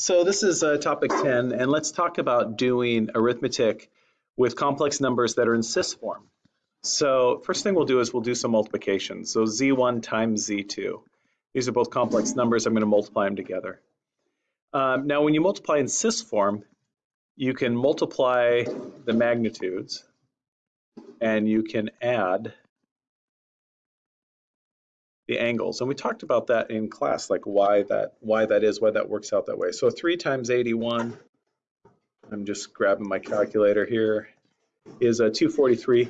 So this is uh, topic 10, and let's talk about doing arithmetic with complex numbers that are in cis form. So first thing we'll do is we'll do some multiplication. So z1 times z2. These are both complex numbers. I'm going to multiply them together. Um, now when you multiply in cis form, you can multiply the magnitudes and you can add the angles. And we talked about that in class, like why that why that is, why that works out that way. So 3 times 81, I'm just grabbing my calculator here, is a 243.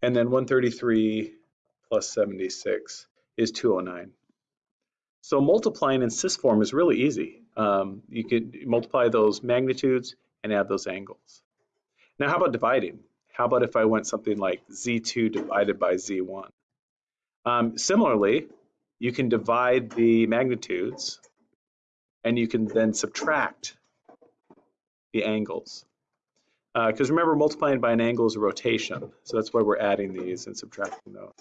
And then 133 plus 76 is 209. So multiplying in cis form is really easy. Um, you could multiply those magnitudes and add those angles. Now how about dividing? How about if I went something like z2 divided by z1? Um, similarly, you can divide the magnitudes and you can then subtract the angles. Because uh, remember, multiplying by an angle is a rotation. So that's why we're adding these and subtracting those.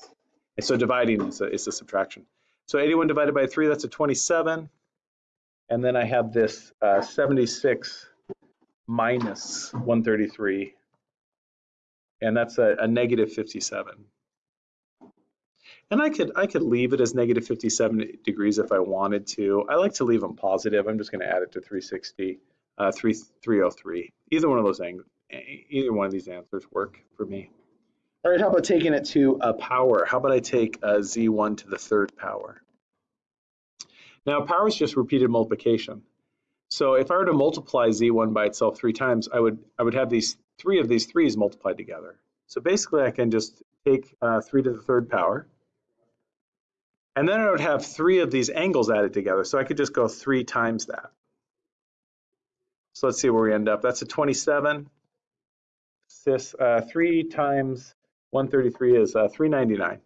And so dividing is a, is a subtraction. So 81 divided by 3, that's a 27. And then I have this uh, 76 minus 133 and that's a, a negative 57. And I could I could leave it as negative 57 degrees if I wanted to. I like to leave them positive. I'm just going to add it to 360, uh, 3, 303. Either one of those either one of these answers work for me. All right, how about taking it to a power? How about I take a z1 to the third power? Now, power is just repeated multiplication. So if I were to multiply z1 by itself three times, I would I would have these three of these threes multiplied together. So basically I can just take uh, 3 to the third power, and then I would have three of these angles added together. So I could just go 3 times that. So let's see where we end up. That's a 27. This, uh, 3 times 133 is uh, 399.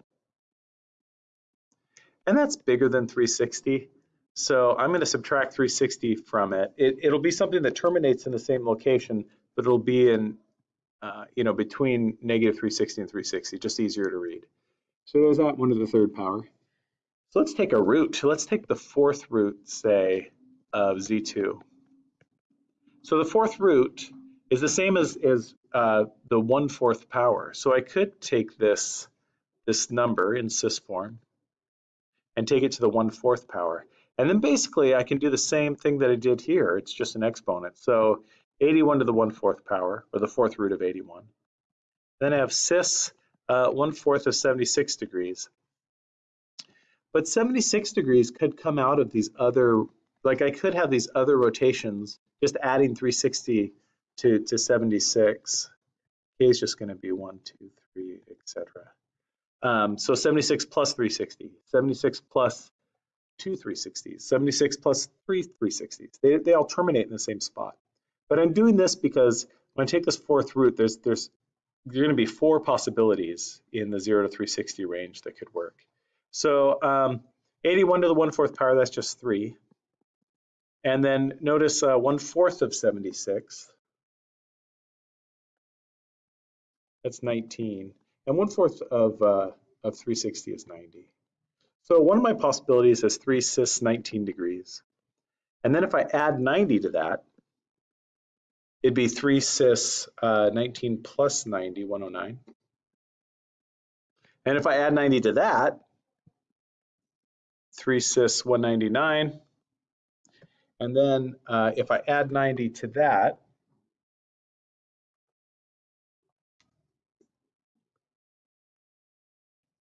And that's bigger than 360. So I'm going to subtract 360 from it. it. It'll be something that terminates in the same location, but it'll be in uh, you know, between negative 360 and 360, just easier to read. So there's that one to the third power. So let's take a root. Let's take the fourth root, say, of z2. So the fourth root is the same as, as uh, the one-fourth power. So I could take this, this number in cis form and take it to the one-fourth power. And then basically I can do the same thing that I did here. It's just an exponent. So 81 to the 1 4th power, or the fourth root of 81. Then I have cis uh, 1 4th of 76 degrees. But 76 degrees could come out of these other, like I could have these other rotations, just adding 360 to, to 76. K is just going to be 1, 2, 3, etc. Um, so 76 plus 360, 76 plus two 360s, 76 plus three 360s. They, they all terminate in the same spot. But I'm doing this because when I take this fourth root, there's there's there going to be four possibilities in the 0 to 360 range that could work. So um, 81 to the 1 4th power, that's just 3. And then notice uh, 1 4th of 76, that's 19. And 1 4th of, uh, of 360 is 90. So one of my possibilities is 3 cis 19 degrees. And then if I add 90 to that, it'd be 3 cis uh, 19 plus 90, 109. And if I add 90 to that, 3 cis 199. And then uh, if I add 90 to that,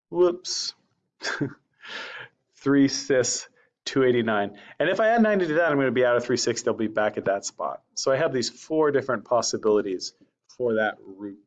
whoops, 3 cis 289. And if I add 90 to that, I'm going to be out of 360. I'll be back at that spot. So I have these four different possibilities for that root.